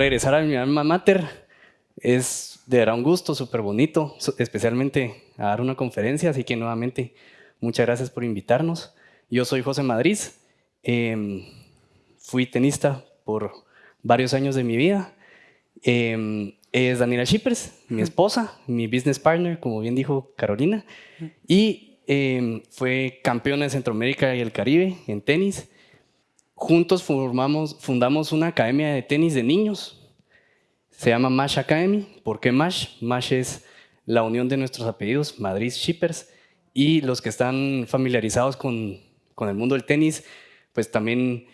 regresar a mi alma mater es de verdad un gusto, súper bonito, especialmente a dar una conferencia, así que nuevamente muchas gracias por invitarnos. Yo soy José Madrid, em, fui tenista por varios años de mi vida. Em, es Daniela Shippers, mi esposa, mi business partner, como bien dijo Carolina, y em, fue campeona de Centroamérica y el Caribe en tenis. Juntos formamos, fundamos una academia de tenis de niños, se llama MASH Academy. ¿Por qué MASH? MASH es la unión de nuestros apellidos, Madrid Shippers, y los que están familiarizados con, con el mundo del tenis, pues también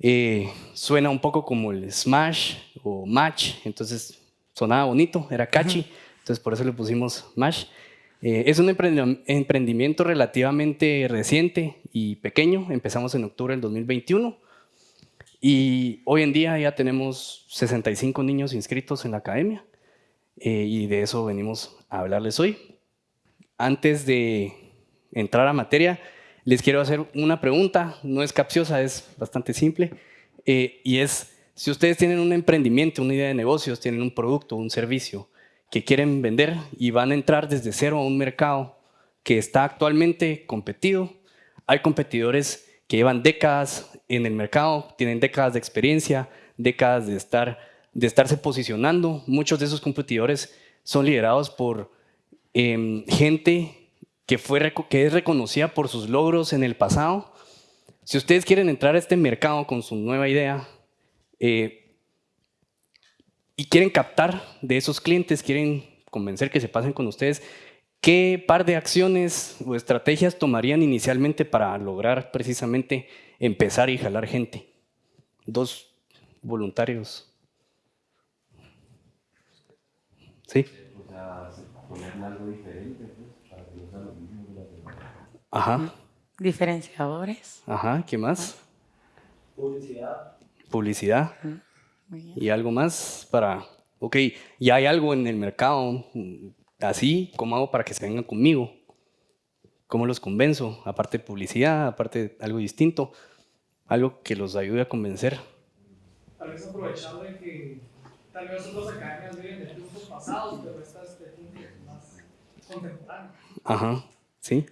eh, suena un poco como el Smash o Match, entonces sonaba bonito, era catchy, entonces por eso le pusimos MASH. Eh, es un emprendimiento relativamente reciente y pequeño, empezamos en octubre del 2021 y hoy en día ya tenemos 65 niños inscritos en la academia eh, y de eso venimos a hablarles hoy. Antes de entrar a materia, les quiero hacer una pregunta, no es capciosa, es bastante simple, eh, y es, si ustedes tienen un emprendimiento, una idea de negocios, tienen un producto, un servicio que quieren vender y van a entrar desde cero a un mercado que está actualmente competido, hay competidores que llevan décadas en el mercado, tienen décadas de experiencia, décadas de, estar, de estarse posicionando. Muchos de esos competidores son liderados por em, gente que, fue, que es reconocida por sus logros en el pasado. Si ustedes quieren entrar a este mercado con su nueva idea eh, y quieren captar de esos clientes, quieren convencer que se pasen con ustedes, ¿Qué par de acciones o estrategias tomarían inicialmente para lograr precisamente empezar y jalar gente? Dos voluntarios. ¿Sí? O sea, ponerle algo diferente, pues, para que Ajá. Diferenciadores. Ajá, ¿qué más? Publicidad. Publicidad. Y algo más para, ok, ya hay algo en el mercado, así, ¿cómo hago para que se vengan conmigo? ¿Cómo los convenzo? Aparte de publicidad, aparte de algo distinto, algo que los ayude a convencer. Tal vez aprovechando de que tal vez otras academias vienen de tiempos pasados, pero esta es de más contemporáneo. Ajá, sí.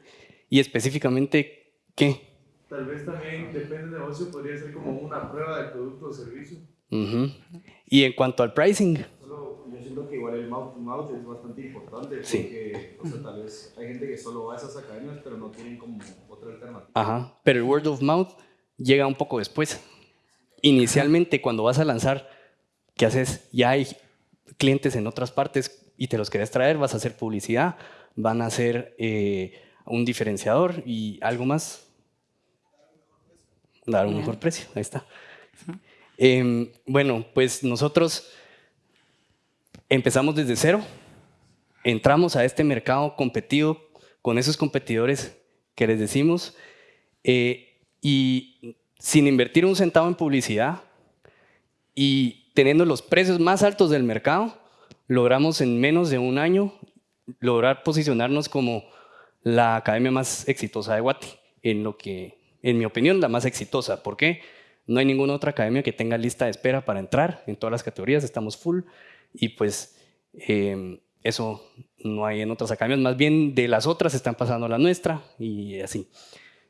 Y específicamente, ¿qué? Tal vez también, depende del negocio, podría ser como una prueba de producto o servicio. Y en cuanto al pricing, siento que igual el mouth to mouth es bastante importante porque, o sea, tal vez hay gente que solo va a esas academias pero no tienen como otra alternativa. Ajá, pero el word of mouth llega un poco después. Inicialmente, cuando vas a lanzar, ¿qué haces? Ya hay clientes en otras partes y te los querés traer, vas a hacer publicidad, van a hacer eh, un diferenciador y algo más. Dar un mejor precio, ahí está. Em, bueno, pues nosotros empezamos desde cero, entramos a este mercado competido con esos competidores que les decimos eh, y sin invertir un centavo en publicidad y teniendo los precios más altos del mercado, logramos en menos de un año lograr posicionarnos como la academia más exitosa de Guati, en lo que, en mi opinión, la más exitosa. ¿Por qué? No hay ninguna otra academia que tenga lista de espera para entrar en todas las categorías, estamos full y pues em, eso no hay en otras academias, más bien de las otras están pasando a la nuestra y así.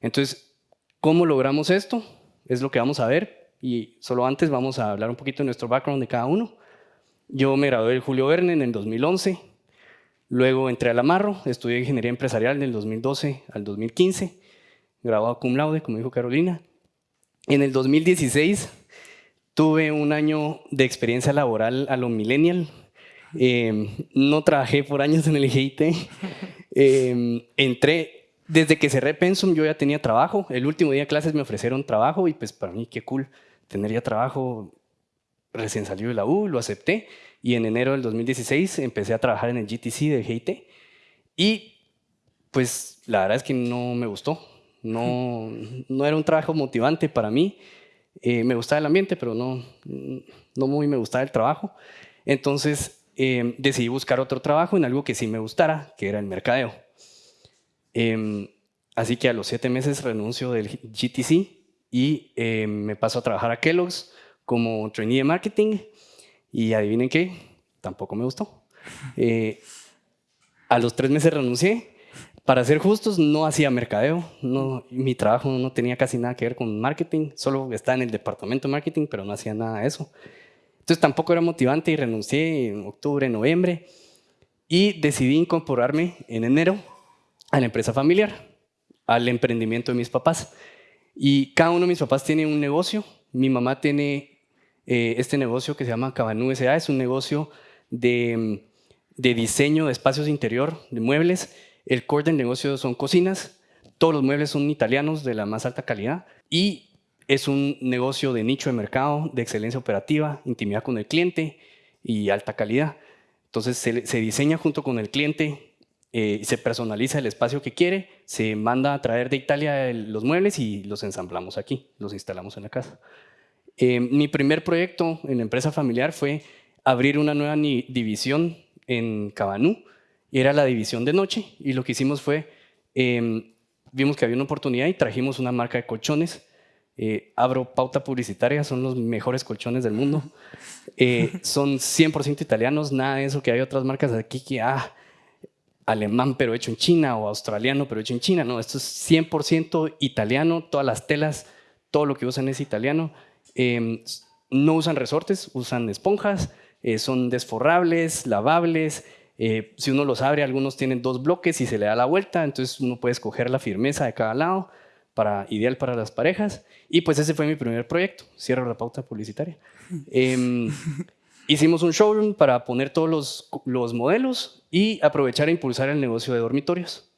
Entonces, ¿cómo logramos esto? Es lo que vamos a ver y solo antes vamos a hablar un poquito de nuestro background de cada uno. Yo me gradué del Julio Verne en el 2011, luego entré al Amarro, estudié Ingeniería Empresarial del 2012 al 2015, graduado cum laude, como dijo Carolina. En el 2016 Tuve un año de experiencia laboral a lo millennial. Em, no trabajé por años en el GIT. Em, entré, desde que cerré Pensum yo ya tenía trabajo. El último día de clases me ofrecieron trabajo y pues para mí qué cool tener ya trabajo. Recién salió de la U, lo acepté y en enero del 2016 empecé a trabajar en el GTC de GIT. Y pues la verdad es que no me gustó. No, no era un trabajo motivante para mí. Eh, me gustaba el ambiente, pero no, no muy me gustaba el trabajo. Entonces em, decidí buscar otro trabajo en algo que sí me gustara, que era el mercadeo. Em, así que a los siete meses renuncio del GTC y em, me paso a trabajar a Kellogg's como trainee de marketing. Y adivinen qué, tampoco me gustó. Eh, a los tres meses renuncié. Para ser justos, no hacía mercadeo. Mi trabajo no tenía casi nada que ver con marketing. Solo estaba en el departamento de marketing, pero no hacía nada de eso. Entonces tampoco era motivante y renuncié en octubre, noviembre. Y decidí incorporarme en enero a la empresa familiar, al emprendimiento de mis papás. Y cada uno de mis papás tiene un negocio. Mi mamá tiene eh, este negocio que se llama Cabanú S.A. Es un negocio de, de, diseño de espacios interior, de muebles. El core del negocio son cocinas. Todos los muebles son italianos de la más alta calidad. Y es un negocio de nicho de mercado, de excelencia operativa, intimidad con el cliente y alta calidad. Entonces se, se diseña junto con el cliente eh, se personaliza el espacio que quiere, se manda a traer de Italia los muebles y los ensamblamos aquí, los instalamos en la casa. Eh, mi primer proyecto en la empresa familiar fue abrir una nueva división en Cabanú, y era la división de noche, y lo que hicimos fue, em, vimos que había una oportunidad y trajimos una marca de colchones, eh, abro pauta publicitaria, son los mejores colchones del mundo, son 100% italianos, nada de eso que hay otras marcas aquí que, ah, alemán pero hecho en China o australiano pero hecho en China. No, esto es 100% italiano, todas las telas, todo lo que usan es italiano. Em, no usan resortes, usan esponjas, eh, son desforrables, lavables. Eh, si uno los abre, algunos tienen dos bloques y se le da la vuelta, entonces uno puede escoger la firmeza de cada lado, para, ideal para las parejas. Y pues ese fue mi primer proyecto, cierro la pauta publicitaria. Em, hicimos un showroom para poner todos los, los modelos y aprovechar e impulsar el negocio de dormitorios.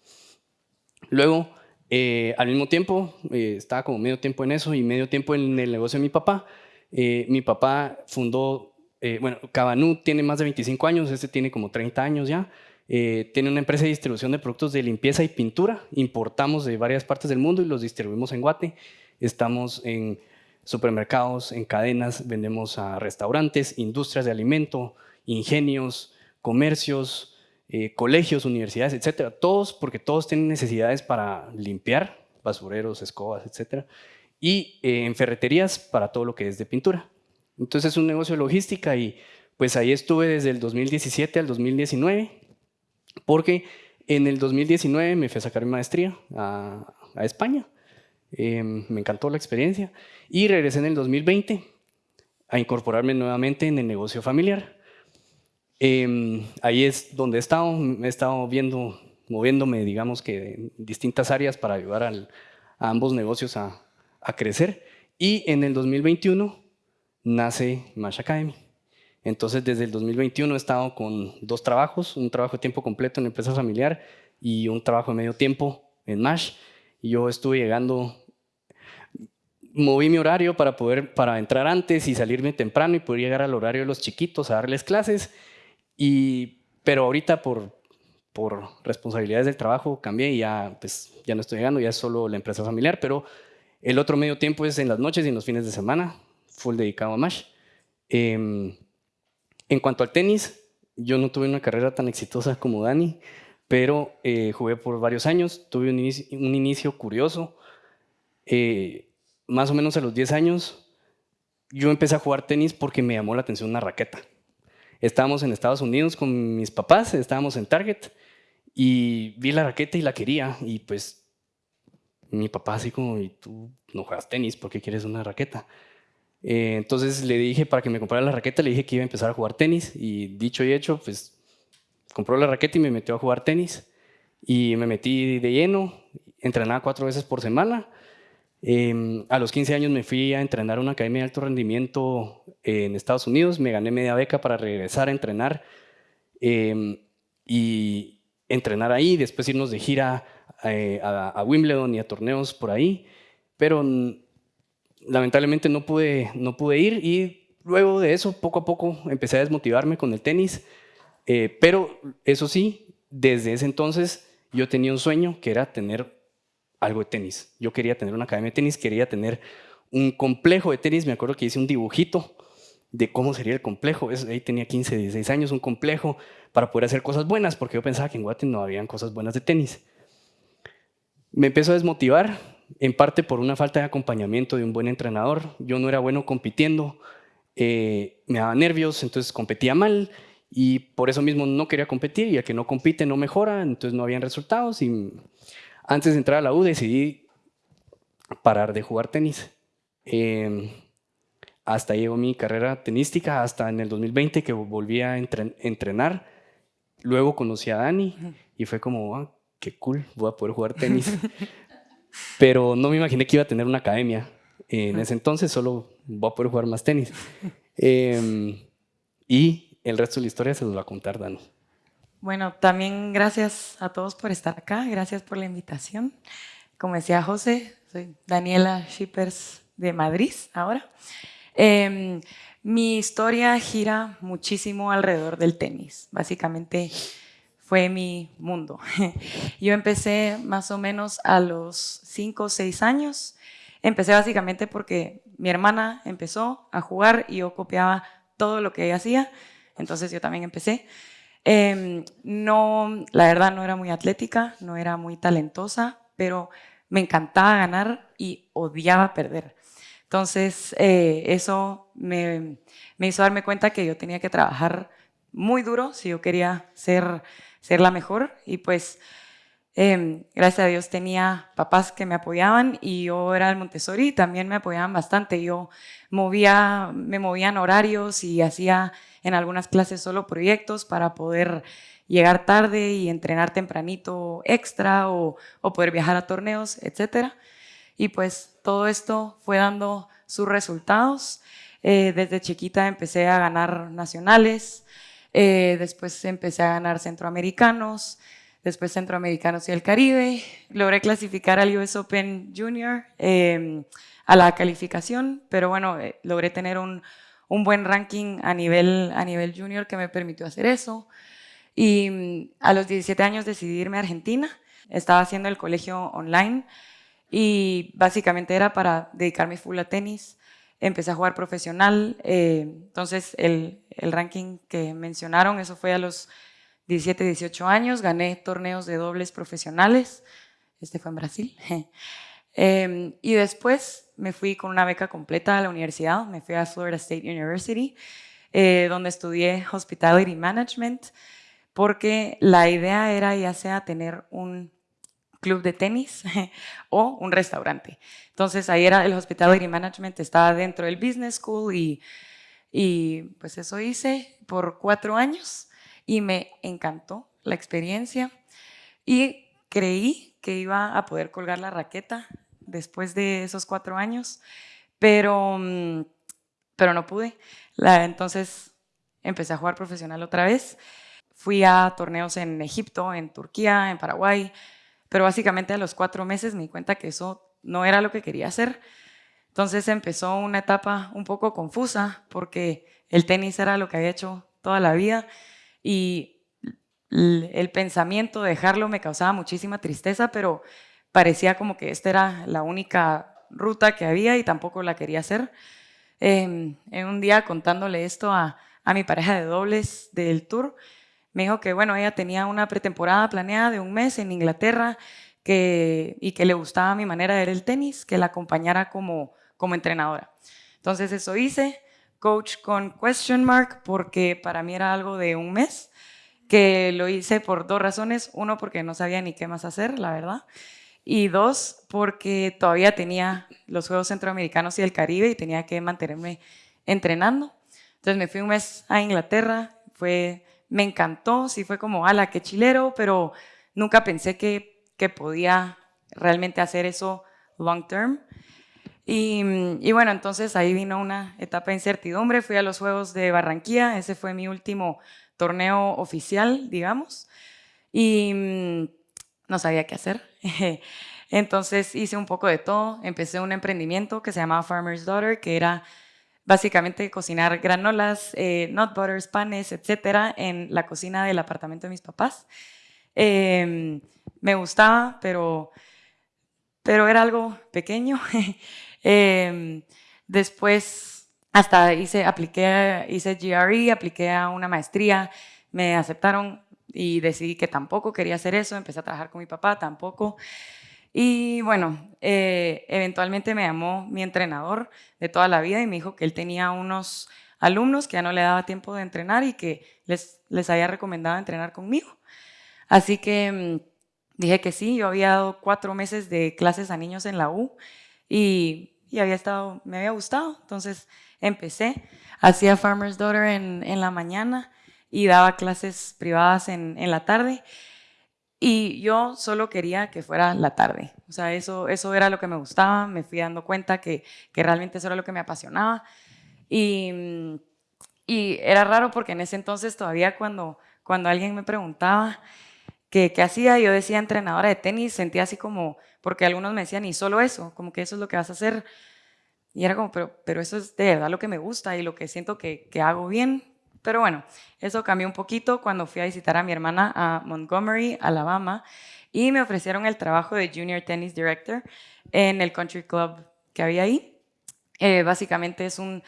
Luego, eh, al mismo tiempo, eh, estaba como medio tiempo en eso y medio tiempo en el negocio de mi papá. Eh, mi papá fundó, bueno, Cabanú tiene más de 25 años, este tiene como 30 años ya. tiene una empresa de distribución de productos de limpieza y pintura. Importamos de varias partes del mundo y los distribuimos en Guate. Estamos en supermercados, en cadenas, vendemos a restaurantes, industrias de alimento, ingenios, comercios, eh, colegios, universidades, etcétera. Todos, porque todos tienen necesidades para limpiar, basureros, escobas, etcétera. Y eh, en ferreterías para todo lo que es de pintura. Entonces es un negocio de logística y pues ahí estuve desde el 2017 al 2019, porque en el 2019 me fui a sacar mi maestría a, España. Em, me encantó la experiencia y regresé en el 2020 a incorporarme nuevamente en el negocio familiar. Em, ahí es donde he estado, he estado viendo, moviéndome, digamos que en distintas áreas para ayudar a ambos negocios a, crecer. Y en el 2021 nace Mash Academy. Entonces, desde el 2021 he estado con dos trabajos, un trabajo de tiempo completo en empresa familiar y un trabajo de medio tiempo en Mash. Yo estuve llegando, moví mi horario para poder para entrar antes y salirme temprano y poder llegar al horario de los chiquitos a darles clases y, pero ahorita por, por responsabilidades del trabajo cambié y ya, pues, ya no estoy llegando, ya es solo la empresa familiar, pero el otro medio tiempo es en las noches y en los fines de semana, full dedicado a MASH. Em, en cuanto al tenis, yo no tuve una carrera tan exitosa como Dani, pero eh, jugué por varios años, tuve un inicio, curioso. Eh, más o menos a los 10 años, yo empecé a jugar tenis porque me llamó la atención una raqueta. Estábamos en Estados Unidos con mis papás, estábamos en Target y vi la raqueta y la quería y pues mi papá así como, ¿y tú no juegas tenis? ¿Por qué quieres una raqueta? Eh, entonces le dije para que me comprara la raqueta, le dije que iba a empezar a jugar tenis. Y dicho y hecho, pues compró la raqueta y me metió a jugar tenis. Y me metí de lleno, entrenaba cuatro veces por semana. Em, a los 15 años me fui a entrenar a una academia de alto rendimiento en Estados Unidos, me gané media beca para regresar a entrenar em, y entrenar ahí, después irnos de gira eh, a, Wimbledon y a torneos por ahí, pero lamentablemente no pude, no pude ir y luego de eso poco a poco empecé a desmotivarme con el tenis, eh, pero eso sí, desde ese entonces yo tenía un sueño que era tener algo de tenis. Yo quería tener una academia de tenis, quería tener un complejo de tenis. Me acuerdo que hice un dibujito de cómo sería el complejo. ahí tenía 15, 16 años, un complejo para poder hacer cosas buenas, porque yo pensaba que en Guate no habían cosas buenas de tenis. Me empezó a desmotivar, en parte por una falta de acompañamiento de un buen entrenador. Yo no era bueno compitiendo. eh, me daba nervios, entonces competía mal y por eso mismo no quería competir y el que no compite no mejora, entonces no habían resultados y antes de entrar a la U decidí parar de jugar tenis. Em, hasta llegó mi carrera tenística, hasta en el 2020 que volví a entrenar. Luego conocí a Dani y fue como, ah, qué cool, voy a poder jugar tenis. Pero no me imaginé que iba a tener una academia. En ese entonces solo voy a poder jugar más tenis. Em, y el resto de la historia se los va a contar Dani. Bueno, también gracias a todos por estar acá, gracias por la invitación. Como decía José, soy Daniela Shippers de Madrid ahora. Em, mi historia gira muchísimo alrededor del tenis. Básicamente fue mi mundo. Yo empecé más o menos a los 5 o 6 años. Empecé básicamente porque mi hermana empezó a jugar y yo copiaba todo lo que ella hacía. Entonces yo también empecé. Em, no, la verdad no era muy atlética, no era muy talentosa, pero me encantaba ganar y odiaba perder. Entonces, eh, eso me, hizo darme cuenta que yo tenía que trabajar muy duro si yo quería ser, ser la mejor. Y pues, em, gracias a Dios tenía papás que me apoyaban y yo era el Montessori también me apoyaban bastante. Yo movía, me movían horarios y hacía en algunas clases solo proyectos para poder llegar tarde y entrenar tempranito extra o, poder viajar a torneos, etcétera. Y pues todo esto fue dando sus resultados. Eh, desde chiquita empecé a ganar nacionales, eh, después empecé a ganar centroamericanos, después centroamericanos y el Caribe. Logré clasificar al US Open Junior em, a la calificación, pero bueno, eh, logré tener un, un, buen ranking a nivel, a nivel junior que me permitió hacer eso. Y mm, a los 17 años decidí irme a Argentina. Estaba haciendo el colegio online y básicamente era para dedicarme full a tenis. Empecé a jugar profesional, eh, entonces el, el, ranking que mencionaron, eso fue a los 17, 18 años, gané torneos de dobles profesionales, este fue en Brasil. eh, y después me fui con una beca completa a la universidad, me fui a Florida State University, eh, donde estudié Hospitality Management, porque la idea era ya sea tener un club de tenis o un restaurante. Entonces ahí era el Hospitality Management, estaba dentro del Business School y, pues eso hice por cuatro años y me encantó la experiencia y creí que iba a poder colgar la raqueta después de esos cuatro años, pero, mm, pero no pude. Entonces empecé a jugar profesional otra vez. Fui a torneos en Egipto, en Turquía, en Paraguay, pero básicamente a los cuatro meses me di cuenta que eso no era lo que quería hacer. Entonces empezó una etapa un poco confusa porque el tenis era lo que había hecho toda la vida y el pensamiento de dejarlo me causaba muchísima tristeza, pero parecía como que esta era la única ruta que había y tampoco la quería hacer. Em, en un día contándole esto a, a mi pareja de dobles del tour, me dijo que, bueno, ella tenía una pretemporada planeada de un mes en Inglaterra que, y que le gustaba mi manera de ver el tenis, que la acompañara como, como entrenadora. Entonces eso hice, coach con question mark, porque para mí era algo de un mes, que lo hice por dos razones. Uno, porque no sabía ni qué más hacer, la verdad. Y dos, porque todavía tenía los Juegos Centroamericanos y el Caribe y tenía que mantenerme entrenando. Entonces me fui un mes a Inglaterra, fue me encantó, sí fue como, ala, qué chilero, pero nunca pensé que, que podía realmente hacer eso long term. Y, y, bueno, entonces ahí vino una etapa de incertidumbre, fui a los Juegos de Barranquilla, ese fue mi último torneo oficial, digamos, y mm, no sabía qué hacer. Entonces hice un poco de todo, empecé un emprendimiento que se llamaba Farmer's Daughter, que era básicamente cocinar granolas, eh, nut butters, panes, etcétera, en la cocina del apartamento de mis papás. Em, me gustaba, pero, pero era algo pequeño. Em, después, hasta hice, apliqué, hice GRE, apliqué a una maestría, me aceptaron y decidí que tampoco quería hacer eso, empecé a trabajar con mi papá, tampoco. Y bueno, eh, eventualmente me llamó mi entrenador de toda la vida y me dijo que él tenía unos alumnos que ya no le daba tiempo de entrenar y que les, les había recomendado entrenar conmigo. Así que mm, dije que sí, yo había dado cuatro meses de clases a niños en la U y, y había estado, me había gustado. Entonces empecé, hacía Farmer's Daughter en, en la mañana y daba clases privadas en, en la tarde. Y yo solo quería que fuera la tarde. O sea, eso, eso era lo que me gustaba. Me fui dando cuenta que, que realmente eso era lo que me apasionaba. Y, y, era raro porque en ese entonces todavía cuando, cuando alguien me preguntaba qué, qué hacía, yo decía entrenadora de tenis, sentía así como, porque algunos me decían, y solo eso, como que eso es lo que vas a hacer. Y era como, pero, pero eso es de verdad lo que me gusta y lo que siento que, que hago bien. Pero bueno, eso cambió un poquito cuando fui a visitar a mi hermana a Montgomery, Alabama, y me ofrecieron el trabajo de Junior Tennis Director en el Country Club que había ahí. Eh, básicamente es un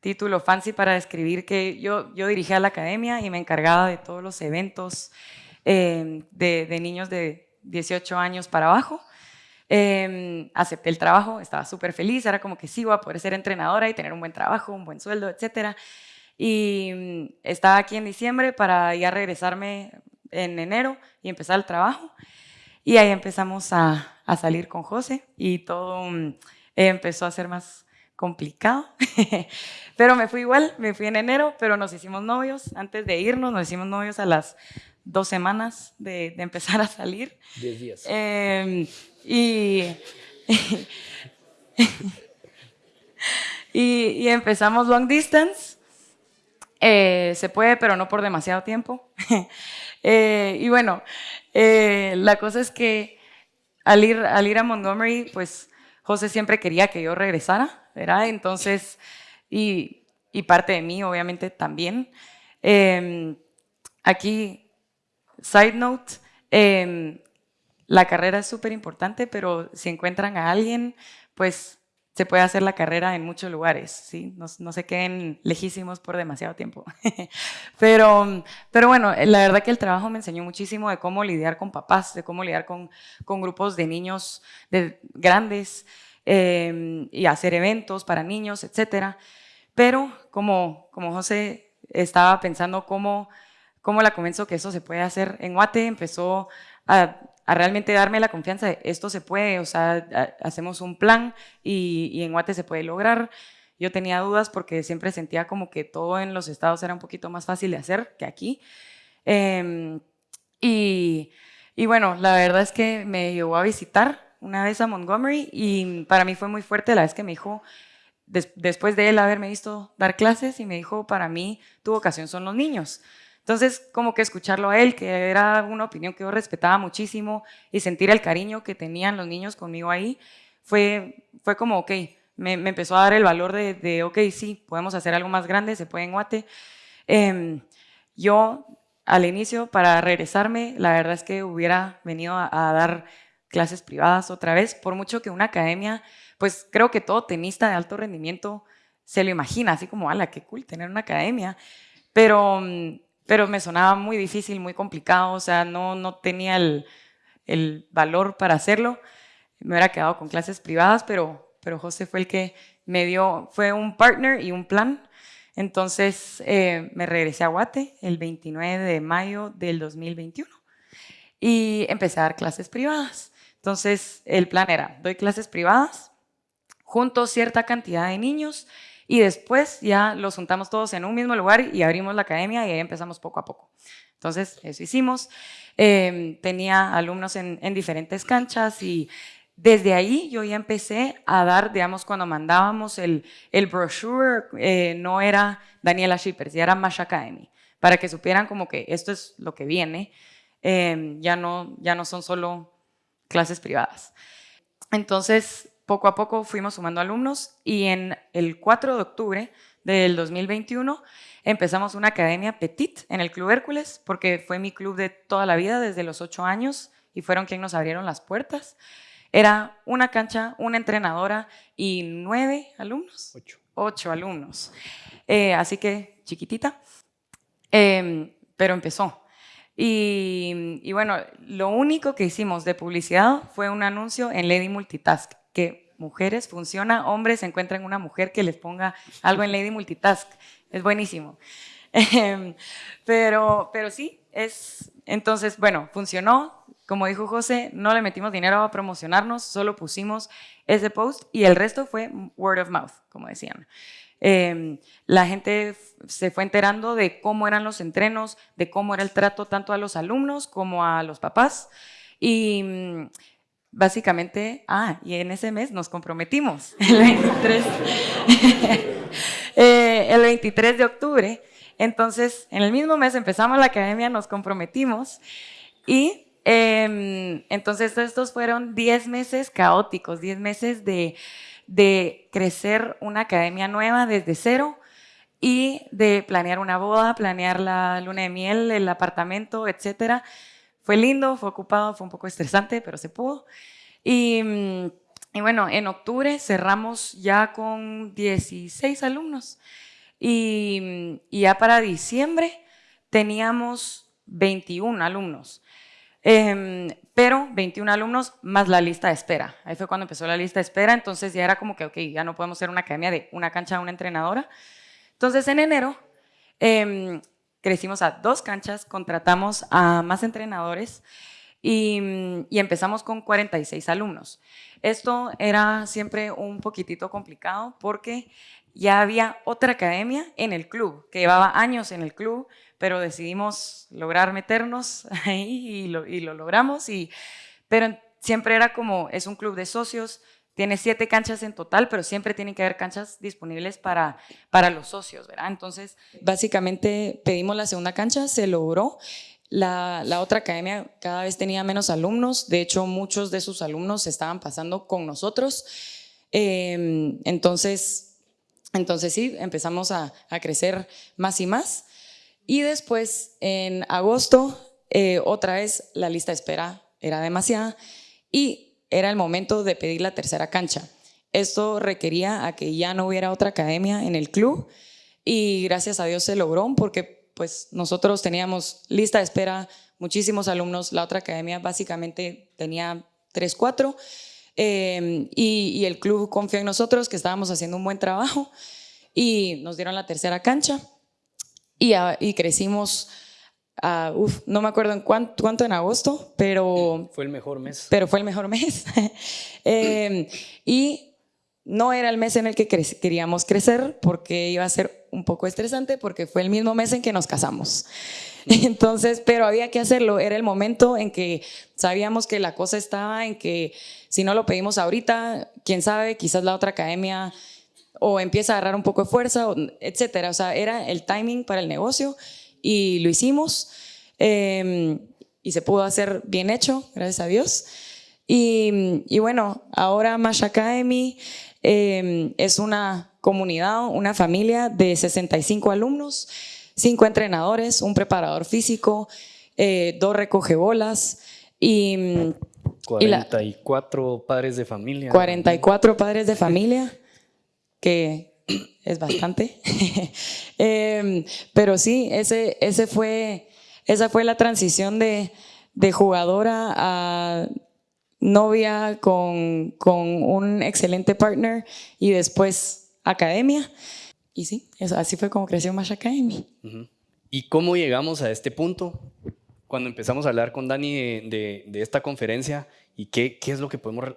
título fancy para describir que yo, yo dirigía la academia y me encargaba de todos los eventos eh, de, niños de 18 años para abajo. Eh, acepté el trabajo, estaba súper feliz, era como que sí, iba a poder ser entrenadora y tener un buen trabajo, un buen sueldo, etcétera. Y mm, estaba aquí en diciembre para ya regresarme en enero y empezar el trabajo. Y ahí empezamos a, a salir con José y todo um, empezó a ser más complicado. pero me fui igual, me fui en enero, pero nos hicimos novios. Antes de irnos, nos hicimos novios a las dos semanas de, de empezar a salir. Diez días. Eh, y, y, y empezamos long distance eh, se puede, pero no por demasiado tiempo. eh, y bueno, eh, la cosa es que al ir, al ir a Montgomery, pues José siempre quería que yo regresara, ¿verdad? Entonces, y, y parte de mí, obviamente, también. Eh, aquí, side note, em, la carrera es súper importante, pero si encuentran a alguien, pues se puede hacer la carrera en muchos lugares, ¿sí? no, no se queden lejísimos por demasiado tiempo. pero, pero bueno, la verdad que el trabajo me enseñó muchísimo de cómo lidiar con papás, de cómo lidiar con, con grupos de niños de, grandes eh, y hacer eventos para niños, etc. Pero como, como José estaba pensando cómo, cómo la convenzo que eso se puede hacer en Guate, empezó a realmente darme la confianza de esto se puede, o sea, hacemos un plan y, en Guate se puede lograr. Yo tenía dudas porque siempre sentía como que todo en los estados era un poquito más fácil de hacer que aquí. Eh, y, y, bueno, la verdad es que me llevó a visitar una vez a Montgomery y para mí fue muy fuerte la vez que me dijo, des, después de él haberme visto dar clases, y me dijo, para mí tu vocación son los niños. Entonces, como que escucharlo a él, que era una opinión que yo respetaba muchísimo, y sentir el cariño que tenían los niños conmigo ahí, fue, fue como, ok, me, me empezó a dar el valor de, de, ok, sí, podemos hacer algo más grande, se puede en Guate. Eh, yo, al inicio, para regresarme, la verdad es que hubiera venido a, a dar clases privadas otra vez, por mucho que una academia, pues creo que todo tenista de alto rendimiento se lo imagina, así como, ala, qué cool tener una academia, pero mm, pero me sonaba muy difícil, muy complicado, o sea, no, no tenía el, el valor para hacerlo. Me hubiera quedado con clases privadas, pero, pero José fue el que me dio, fue un partner y un plan. Entonces eh, me regresé a Guate el 29 de mayo del 2021 y empecé a dar clases privadas. Entonces el plan era, doy clases privadas, junto cierta cantidad de niños y después ya los juntamos todos en un mismo lugar y abrimos la academia y ahí empezamos poco a poco. Entonces, eso hicimos. Eh, tenía alumnos en, en, diferentes canchas y desde ahí yo ya empecé a dar, digamos, cuando mandábamos el, el brochure, eh, no era Daniela Shippers, ya era Mash Academy, para que supieran como que esto es lo que viene, eh, ya, no, ya no son solo clases privadas. Entonces, poco a poco fuimos sumando alumnos y en el 4 de octubre del 2021 empezamos una academia Petit en el Club Hércules, porque fue mi club de toda la vida, desde los 8 años, y fueron quienes nos abrieron las puertas. Era una cancha, una entrenadora y nueve alumnos. Ocho. Ocho alumnos. Eh, así que chiquitita, eh, pero empezó. Y, y, bueno, lo único que hicimos de publicidad fue un anuncio en Lady Multitask, que mujeres funciona, hombres encuentran una mujer que les ponga algo en Lady Multitask. Es buenísimo. Em, pero, pero sí, es, entonces, bueno, funcionó. Como dijo José, no le metimos dinero a promocionarnos, solo pusimos ese post y el resto fue word of mouth, como decían. Em, la gente se fue enterando de cómo eran los entrenos, de cómo era el trato tanto a los alumnos como a los papás. Y básicamente, ah, y en ese mes nos comprometimos, el 23, eh, el 23 de octubre. Entonces, en el mismo mes empezamos la academia, nos comprometimos y Em, entonces, estos fueron 10 meses caóticos, 10 meses de, de crecer una academia nueva desde cero y de planear una boda, planear la luna de miel, el apartamento, etc. Fue lindo, fue ocupado, fue un poco estresante, pero se pudo. Y, y, bueno, en octubre cerramos ya con 16 alumnos y, y ya para diciembre teníamos 21 alumnos. Em, pero 21 alumnos más la lista de espera. Ahí fue cuando empezó la lista de espera, entonces ya era como que, ok, ya no podemos ser una academia de una cancha a una entrenadora. Entonces en enero em, crecimos a dos canchas, contratamos a más entrenadores y, y, empezamos con 46 alumnos. Esto era siempre un poquitito complicado porque ya había otra academia en el club, que llevaba años en el club, pero decidimos lograr meternos ahí y lo, y lo logramos. Y, pero siempre era como, es un club de socios, tiene siete canchas en total, pero siempre tienen que haber canchas disponibles para, para los socios, ¿verdad? Entonces, básicamente pedimos la segunda cancha, se logró. La, la, otra academia cada vez tenía menos alumnos, de hecho muchos de sus alumnos estaban pasando con nosotros. Eh, entonces, entonces sí, empezamos a, a crecer más y más. Y después, en agosto, eh, otra vez la lista de espera era demasiada y era el momento de pedir la tercera cancha. Esto requería a que ya no hubiera otra academia en el club y gracias a Dios se logró porque pues nosotros teníamos lista de espera, muchísimos alumnos, la otra academia básicamente tenía tres, cuatro eh, y, y el club confió en nosotros que estábamos haciendo un buen trabajo y nos dieron la tercera cancha y, crecimos, no me acuerdo en cuánto, cuánto, en agosto, pero... Fue el mejor mes. Pero fue el mejor mes. Em, y no era el mes en el que queríamos crecer porque iba a ser un poco estresante porque fue el mismo mes en que nos casamos. Entonces, pero había que hacerlo, era el momento en que sabíamos que la cosa estaba en que si no lo pedimos ahorita, quién sabe, quizás la otra academia o empieza a agarrar un poco de fuerza, etcétera. O sea, era el timing para el negocio y lo hicimos em, y se pudo hacer bien hecho, gracias a Dios. Y, y bueno, ahora Mash Academy em, es una comunidad, una familia de 65 alumnos, 5 entrenadores, un preparador físico, eh, dos recogebolas y... 44 padres de familia. 44 padres de familia que es bastante. Em, pero sí, ese, ese fue, esa fue la transición de, de jugadora a novia con, con, un excelente partner y después academia. Y sí, así fue como creció Mash Academy. ¿Y cómo llegamos a este punto? Cuando empezamos a hablar con Dani de, de, esta conferencia y qué, qué, es lo que podemos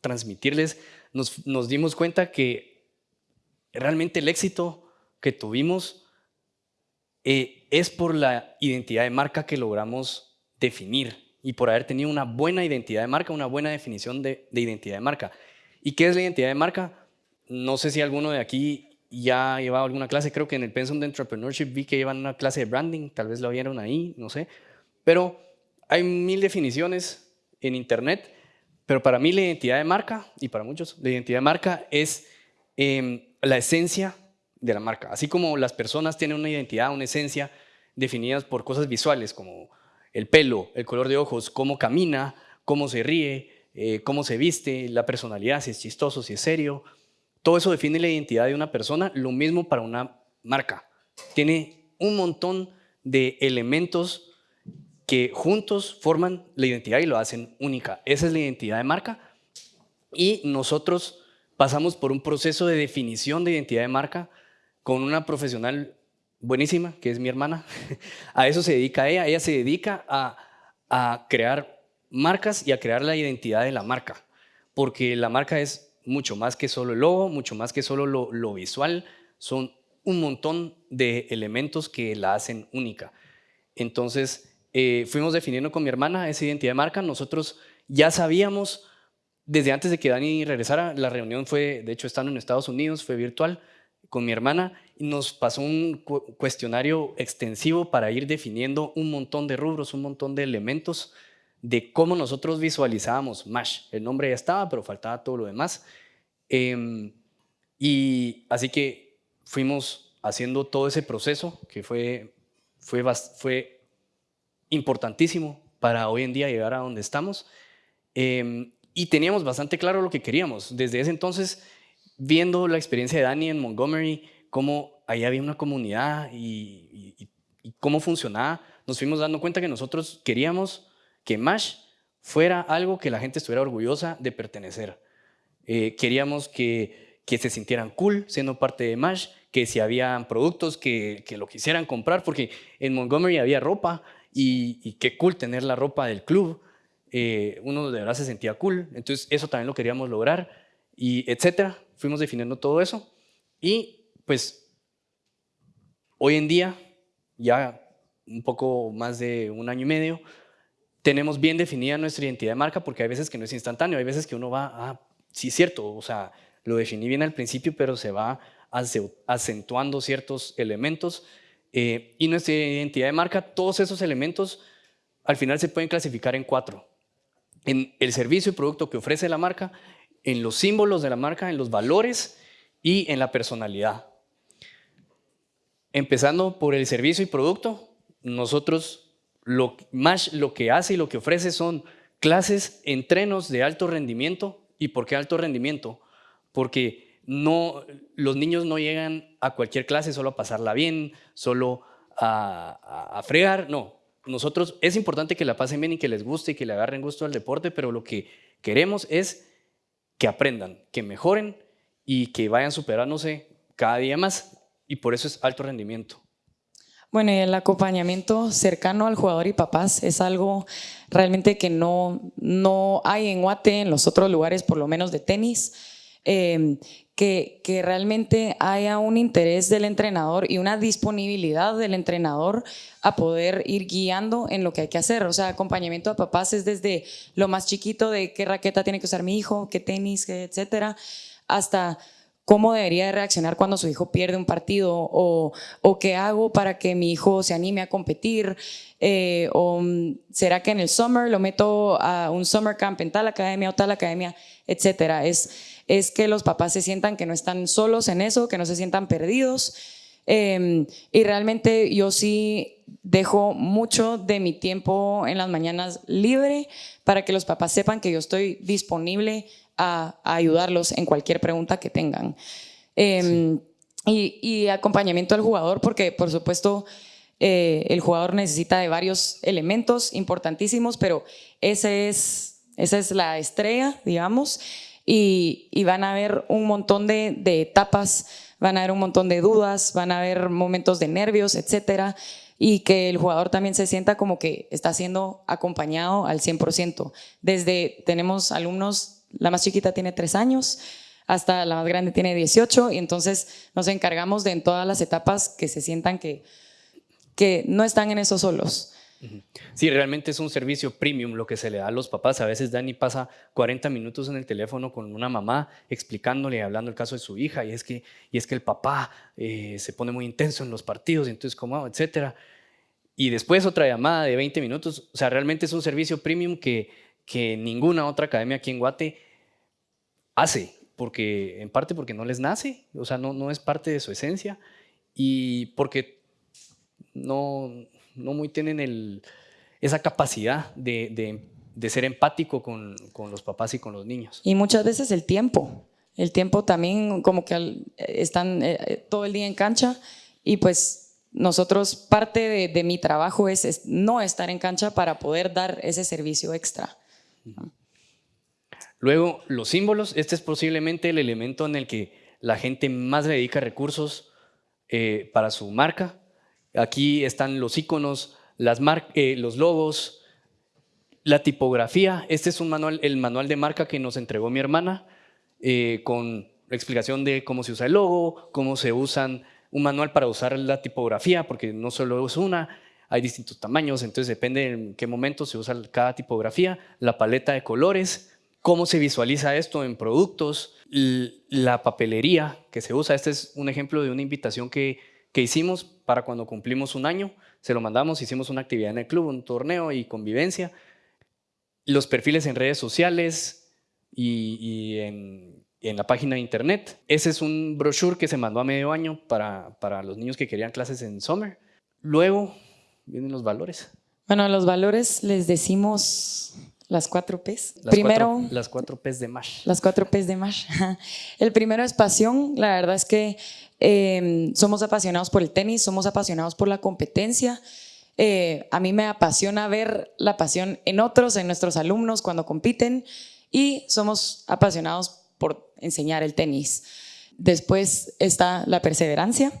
transmitirles, nos, nos dimos cuenta que realmente el éxito que tuvimos eh, es por la identidad de marca que logramos definir y por haber tenido una buena identidad de marca, una buena definición de, identidad de marca. ¿Y qué es la identidad de marca? No sé si alguno de aquí ya ha llevado alguna clase, creo que en el Pensum de Entrepreneurship vi que llevan una clase de branding, tal vez lo vieron ahí, no sé, pero hay mil definiciones en internet, pero para mí la identidad de marca, y para muchos, la identidad de marca es em, la esencia de la marca. Así como las personas tienen una identidad, una esencia definidas por cosas visuales como el pelo, el color de ojos, cómo camina, cómo se ríe, eh, cómo se viste, la personalidad, si es chistoso, si es serio. Todo eso define la identidad de una persona, lo mismo para una marca. Tiene un montón de elementos que juntos forman la identidad y lo hacen única. Esa es la identidad de marca y nosotros pasamos por un proceso de definición de identidad de marca con una profesional buenísima, que es mi hermana. A eso se dedica ella. Ella se dedica a, a crear marcas y a crear la identidad de la marca, porque la marca es mucho más que solo el logo, mucho más que solo lo, visual, son un montón de elementos que la hacen única. Entonces, eh, fuimos definiendo con mi hermana esa identidad de marca. Nosotros ya sabíamos, desde antes de que Dani regresara, la reunión fue, de hecho, estando en Estados Unidos, fue virtual con mi hermana, y nos pasó un cuestionario extensivo para ir definiendo un montón de rubros, un montón de elementos de cómo nosotros visualizábamos MASH. El nombre ya estaba, pero faltaba todo lo demás. Em, y así que fuimos haciendo todo ese proceso que fue, fue, fue importantísimo para hoy en día llegar a donde estamos. Em, y teníamos bastante claro lo que queríamos. Desde ese entonces, viendo la experiencia de Dani en Montgomery, cómo ahí había una comunidad y, y cómo funcionaba, nos fuimos dando cuenta que nosotros queríamos que MASH fuera algo que la gente estuviera orgullosa de pertenecer. Eh, queríamos que, que, se sintieran cool siendo parte de MASH, que si habían productos que, que lo quisieran comprar, porque en Montgomery había ropa y, qué cool tener la ropa del club. Eh, uno de verdad se sentía cool, entonces eso también lo queríamos lograr y etcétera. Fuimos definiendo todo eso y pues hoy en día, ya un poco más de un año y medio, tenemos bien definida nuestra identidad de marca porque hay veces que no es instantáneo, hay veces que uno va, ah, sí cierto, o sea, lo definí bien al principio, pero se va acentuando ciertos elementos. Eh, y nuestra identidad de marca, todos esos elementos al final se pueden clasificar en cuatro. En el servicio y producto que ofrece la marca, en los símbolos de la marca, en los valores y en la personalidad. Empezando por el servicio y producto, nosotros lo, más lo que hace y lo que ofrece son clases, entrenos de alto rendimiento. ¿Y por qué alto rendimiento? Porque no, los niños no llegan a cualquier clase solo a pasarla bien, solo a, a, fregar, no. Nosotros es importante que la pasen bien y que les guste y que le agarren gusto al deporte, pero lo que queremos es que aprendan, que mejoren y que vayan superándose cada día más. Y por eso es alto rendimiento. Bueno, y el acompañamiento cercano al jugador y papás es algo realmente que no, no hay en Guate, en los otros lugares, por lo menos de tenis, em, que, que, realmente haya un interés del entrenador y una disponibilidad del entrenador a poder ir guiando en lo que hay que hacer. O sea, acompañamiento a papás es desde lo más chiquito de qué raqueta tiene que usar mi hijo, qué tenis, etcétera, hasta cómo debería reaccionar cuando su hijo pierde un partido o, qué hago para que mi hijo se anime a competir eh, o mm, será que en el summer lo meto a un summer camp en tal academia o tal academia, etcétera. Es, es que los papás se sientan que no están solos en eso, que no se sientan perdidos. Em, y realmente yo sí dejo mucho de mi tiempo en las mañanas libre para que los papás sepan que yo estoy disponible a, ayudarlos en cualquier pregunta que tengan. Em, y, acompañamiento al jugador, porque por supuesto eh, el jugador necesita de varios elementos importantísimos, pero ese es, esa es la estrella, digamos, y, van a haber un montón de, etapas, van a haber un montón de dudas, van a haber momentos de nervios, etcétera, y que el jugador también se sienta como que está siendo acompañado al 100%. Desde, tenemos alumnos la más chiquita tiene tres años, hasta la más grande tiene 18 y entonces nos encargamos de en todas las etapas que se sientan que, que no están en eso solos. Sí, realmente es un servicio premium lo que se le da a los papás. A veces Dani pasa 40 minutos en el teléfono con una mamá explicándole, hablando el caso de su hija, y es que, y es que el papá eh, se pone muy intenso en los partidos, entonces cómo, etcétera. Y después otra llamada de 20 minutos. O sea, realmente es un servicio premium que que ninguna otra academia aquí en Guate hace, porque, en parte porque no les nace, o sea, no, no es parte de su esencia, y porque no, no muy tienen el, esa capacidad de, de, de ser empático con, con, los papás y con los niños. Y muchas veces el tiempo, el tiempo también como que están eh, todo el día en cancha y pues nosotros, parte de, mi trabajo es, no estar en cancha para poder dar ese servicio extra. Luego, los símbolos. Este es posiblemente el elemento en el que la gente más dedica recursos eh, para su marca. Aquí están los iconos, eh, los logos, la tipografía. Este es un manual, el manual de marca que nos entregó mi hermana eh, con explicación de cómo se usa el logo, cómo se usan un manual para usar la tipografía, porque no solo es una, hay distintos tamaños, entonces depende en qué momento se usa cada tipografía, la paleta de colores, cómo se visualiza esto en productos, la papelería que se usa. Este es un ejemplo de una invitación que, que hicimos para cuando cumplimos un año, se lo mandamos, hicimos una actividad en el club, un torneo y convivencia. Los perfiles en redes sociales y, en, en, la página de internet. Ese es un brochure que se mandó a medio año para, para los niños que querían clases en summer. Luego vienen los valores. Bueno, los valores les decimos las cuatro P's. Las primero, cuatro, las cuatro P's de MASH. Las cuatro P's de MASH. El primero es pasión. La verdad es que em, somos apasionados por el tenis, somos apasionados por la competencia. Eh, a mí me apasiona ver la pasión en otros, en nuestros alumnos cuando compiten y somos apasionados por enseñar el tenis. Después está la perseverancia.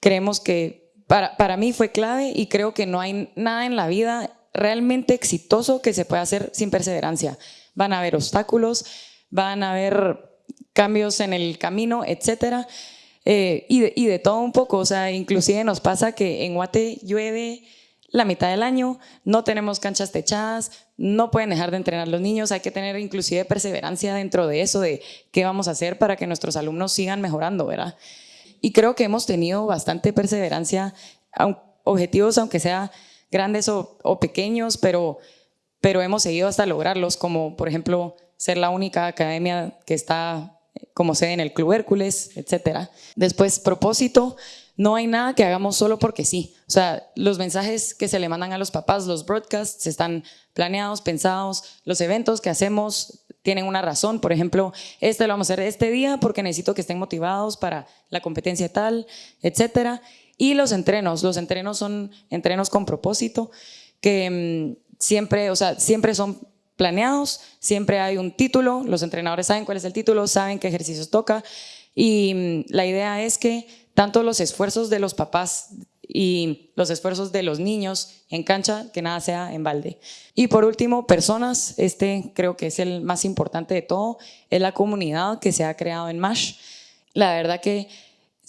Creemos que para, para mí fue clave y creo que no hay nada en la vida realmente exitoso que se puede hacer sin perseverancia. Van a haber obstáculos, van a haber cambios en el camino, etcétera. Eh, y, de, todo un poco, o sea, inclusive nos pasa que en Guate llueve la mitad del año, no tenemos canchas techadas, no pueden dejar de entrenar los niños, hay que tener inclusive perseverancia dentro de eso, de qué vamos a hacer para que nuestros alumnos sigan mejorando, ¿verdad? Y creo que hemos tenido bastante perseverancia, objetivos aunque sea grandes o, pequeños, pero, pero hemos seguido hasta lograrlos, como por ejemplo ser la única academia que está como sede en el Club Hércules, etc. Después, propósito, no hay nada que hagamos solo porque sí. O sea, los mensajes que se le mandan a los papás, los broadcasts, están planeados, pensados, los eventos que hacemos tienen una razón. Por ejemplo, este lo vamos a hacer este día porque necesito que estén motivados para la competencia tal, etcétera. Y los entrenos, los entrenos son entrenos con propósito, que mm, siempre, o sea, siempre son planeados, siempre hay un título, los entrenadores saben cuál es el título, saben qué ejercicios toca y mm, la idea es que tanto los esfuerzos de los papás y los esfuerzos de los niños en cancha, que nada sea en balde. Y por último, personas, este creo que es el más importante de todo, es la comunidad que se ha creado en MASH. La verdad que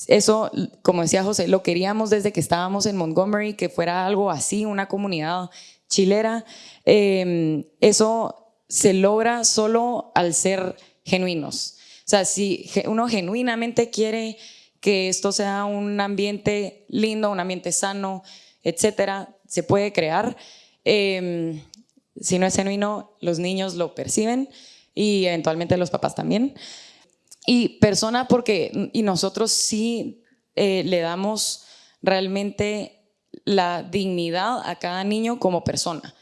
eso, como decía José, lo queríamos desde que estábamos en Montgomery, que fuera algo así, una comunidad chilera. Em, eso se logra solo al ser genuinos. O sea, si uno genuinamente quiere que esto sea un ambiente lindo, un ambiente sano, etcétera, se puede crear. Em, si no es genuino, los niños lo perciben y eventualmente los papás también. Y persona porque, y nosotros sí eh, le damos realmente la dignidad a cada niño como persona.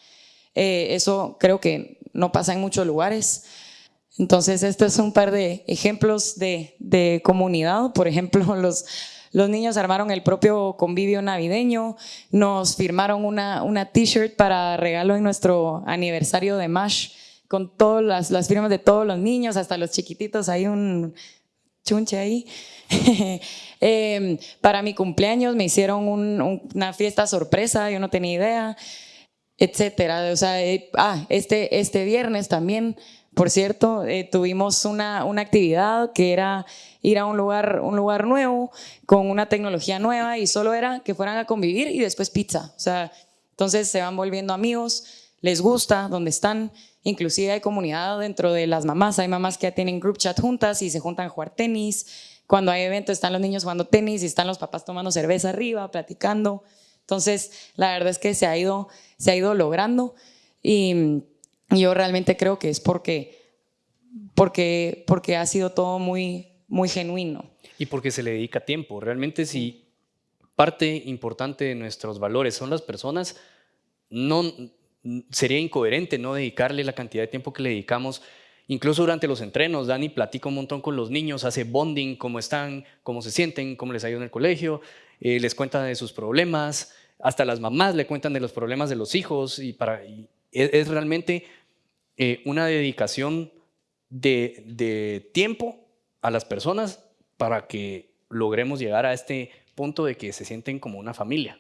Eh, eso creo que no pasa en muchos lugares. Entonces, estos son un par de ejemplos de, de comunidad. Por ejemplo, los, los niños armaron el propio convivio navideño, nos firmaron una, una t-shirt para regalo en nuestro aniversario de MASH con todas las, las firmas de todos los niños, hasta los chiquititos, hay un chunche ahí. Em, para mi cumpleaños me hicieron una fiesta sorpresa, yo no tenía idea, etcétera. O sea, eh, ah, este, este viernes también, por cierto, eh, tuvimos una, una, actividad que era ir a un lugar, un lugar nuevo, con una tecnología nueva y solo era que fueran a convivir y después pizza. O sea, entonces se van volviendo amigos, les gusta donde están Inclusive hay comunidad dentro de las mamás, hay mamás que ya tienen group chat juntas y se juntan a jugar tenis. Cuando hay eventos están los niños jugando tenis y están los papás tomando cerveza arriba, platicando. Entonces, la verdad es que se ha ido, se ha ido logrando y yo realmente creo que es porque, porque, porque ha sido todo muy, muy genuino. Y porque se le dedica tiempo. Realmente si parte importante de nuestros valores son las personas, no, sería incoherente no dedicarle la cantidad de tiempo que le dedicamos. Incluso durante los entrenos, Dani platica un montón con los niños, hace bonding, cómo están, cómo se sienten, cómo les ha ido en el colegio. eh, les cuenta de sus problemas, hasta las mamás le cuentan de los problemas de los hijos y, para, es, realmente eh, una dedicación de, tiempo a las personas para que logremos llegar a este punto de que se sienten como una familia.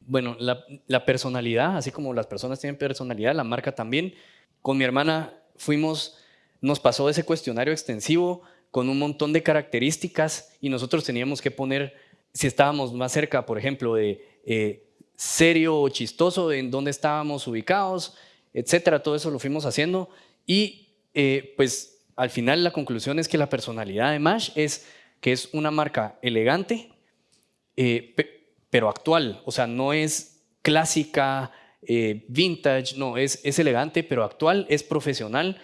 Bueno, la, personalidad, así como las personas tienen personalidad, la marca también. Con mi hermana fuimos, nos pasó ese cuestionario extensivo con un montón de características y nosotros teníamos que poner, si estábamos más cerca, por ejemplo, de eh, serio o chistoso, en dónde estábamos ubicados, etcétera. Todo eso lo fuimos haciendo y eh, pues al final la conclusión es que la personalidad de Mash es que es una marca elegante, eh, pero actual, o sea, no es clásica, vintage, no, es, es elegante, pero actual, es profesional,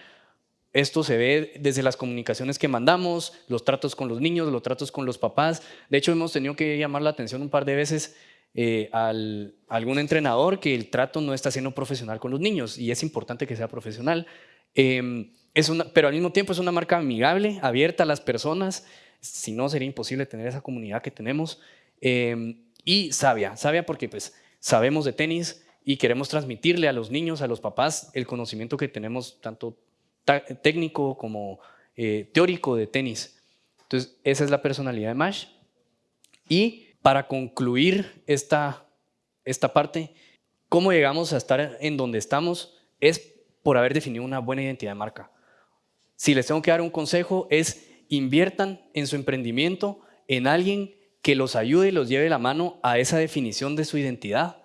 esto se ve desde las comunicaciones que mandamos, los tratos con los niños, los tratos con los papás. De hecho, hemos tenido que llamar la atención un par de veces eh, al, a algún entrenador que el trato no está siendo profesional con los niños y es importante que sea profesional. Em, es una, pero al mismo tiempo es una marca amigable, abierta a las personas, si no sería imposible tener esa comunidad que tenemos. Em, y sabia, sabia porque pues sabemos de tenis y queremos transmitirle a los niños, a los papás, el conocimiento que tenemos tanto técnico como eh, teórico de tenis. Entonces, esa es la personalidad de Mash. Y para concluir esta, esta parte, cómo llegamos a estar en donde estamos es por haber definido una buena identidad de marca. Si les tengo que dar un consejo es inviertan en su emprendimiento en alguien que los ayude y los lleve la mano a esa definición de su identidad.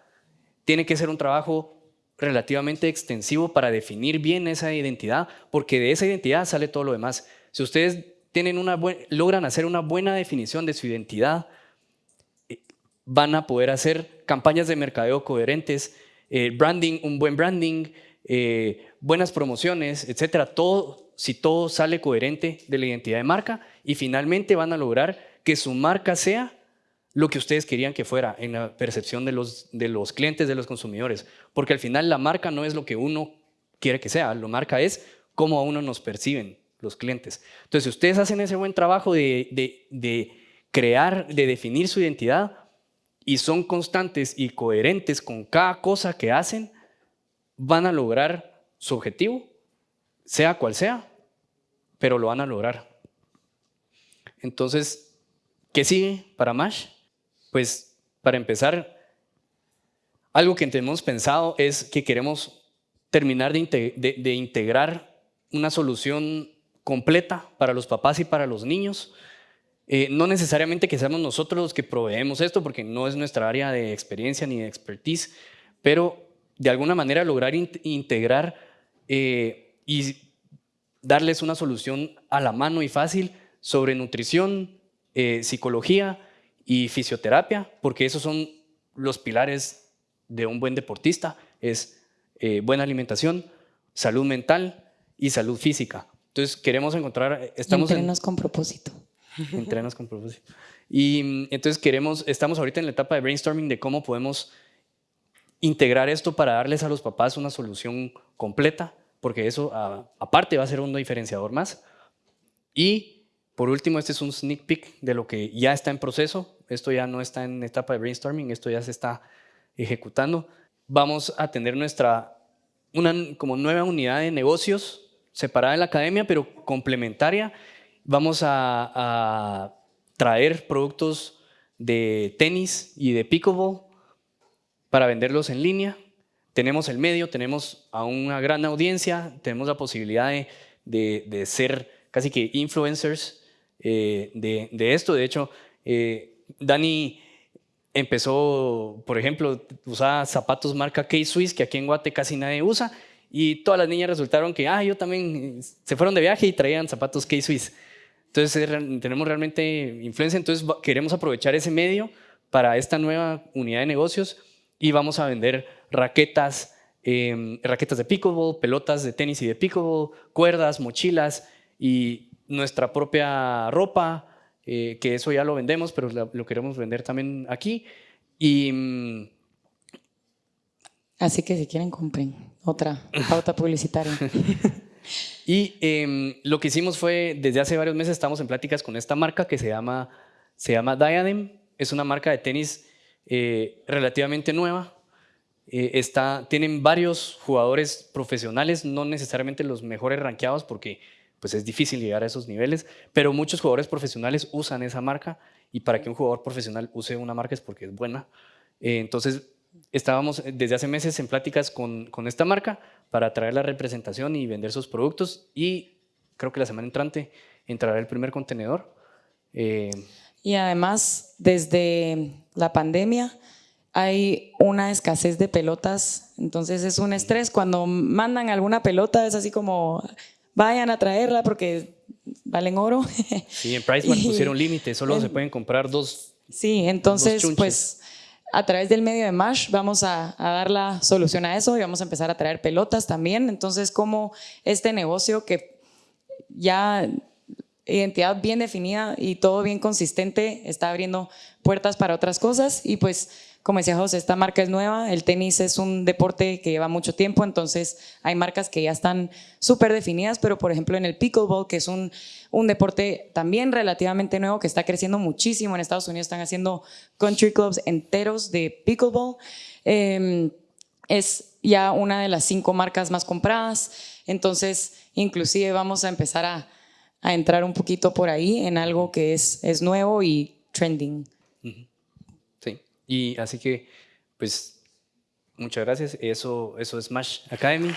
Tiene que ser un trabajo relativamente extensivo para definir bien esa identidad, porque de esa identidad sale todo lo demás. Si ustedes logran hacer una buena definición de su identidad, eh, van a poder hacer campañas de mercadeo coherentes, eh, branding, un buen branding, eh, buenas promociones, etcétera. Si todo sale coherente de la identidad de marca y finalmente van a lograr que su marca sea lo que ustedes querían que fuera en la percepción de los, de los clientes, de los consumidores. Porque al final la marca no es lo que uno quiere que sea, la marca es cómo a uno nos perciben los clientes. Entonces, si ustedes hacen ese buen trabajo de, de, de crear, de definir su identidad y son constantes y coherentes con cada cosa que hacen, van a lograr su objetivo, sea cual sea, pero lo van a lograr. Entonces, ¿qué sigue para Mash? Pues para empezar, algo que tenemos pensado es que queremos terminar de, integrar una solución completa para los papás y para los niños. Eh, no necesariamente que seamos nosotros los que proveemos esto, porque no es nuestra área de experiencia ni de expertise, pero de alguna manera lograr integrar eh, y darles una solución a la mano y fácil sobre nutrición, eh, psicología, y fisioterapia, porque esos son los pilares de un buen deportista, es eh, buena alimentación, salud mental y salud física. Entonces queremos encontrar, estamos entrenos con propósito. Entrenos con propósito. Y mm, entonces queremos, estamos ahorita en la etapa de brainstorming de cómo podemos integrar esto para darles a los papás una solución completa, porque eso aparte va a ser un diferenciador más. Y por último, este es un sneak peek de lo que ya está en proceso. Esto ya no está en etapa de brainstorming, esto ya se está ejecutando. Vamos a tener nuestra, una como nueva unidad de negocios separada de la academia, pero complementaria. Vamos a, a traer productos de tenis y de pickleball para venderlos en línea. Tenemos el medio, tenemos a una gran audiencia, tenemos la posibilidad de, de, de ser casi que influencers eh, de, esto. De hecho, eh, Dani empezó, por ejemplo, usaba zapatos marca K-Swiss, que aquí en Guate casi nadie usa, y todas las niñas resultaron que, ah, yo también, se fueron de viaje y traían zapatos K-Swiss. Entonces tenemos realmente influencia, entonces queremos aprovechar ese medio para esta nueva unidad de negocios y vamos a vender raquetas, em, raquetas de pickleball, pelotas de tenis y de pickleball, cuerdas, mochilas y nuestra propia ropa, eh, que eso ya lo vendemos, pero lo, queremos vender también aquí. Y, mm, Así que si quieren, compren otra pauta publicitaria. y em, lo que hicimos fue, desde hace varios meses estamos en pláticas con esta marca que se llama, se llama Diadem. es una marca de tenis eh, relativamente nueva. Eh, está, tienen varios jugadores profesionales, no necesariamente los mejores rankeados porque pues es difícil llegar a esos niveles, pero muchos jugadores profesionales usan esa marca y para que un jugador profesional use una marca es porque es buena. Eh, entonces, estábamos desde hace meses en pláticas con, con, esta marca para traer la representación y vender sus productos y creo que la semana entrante entrará el primer contenedor. Eh, y además, desde la pandemia hay una escasez de pelotas, entonces es un estrés. Cuando mandan alguna pelota es así como, vayan a traerla porque valen oro. Sí, en Pricemark pusieron límite, solo se pueden comprar dos. Sí, entonces pues a través del medio de Mash vamos a, a, dar la solución a eso y vamos a empezar a traer pelotas también. Entonces como este negocio que ya identidad bien definida y todo bien consistente está abriendo puertas para otras cosas y pues como decía José, esta marca es nueva, el tenis es un deporte que lleva mucho tiempo, entonces hay marcas que ya están súper definidas, pero por ejemplo en el pickleball, que es un, un, deporte también relativamente nuevo que está creciendo muchísimo en Estados Unidos, están haciendo country clubs enteros de pickleball, eh, es ya una de las cinco marcas más compradas, entonces inclusive vamos a empezar a, a entrar un poquito por ahí en algo que es, es nuevo y trending. Y así que, pues, muchas gracias. Eso, eso es Smash Academy.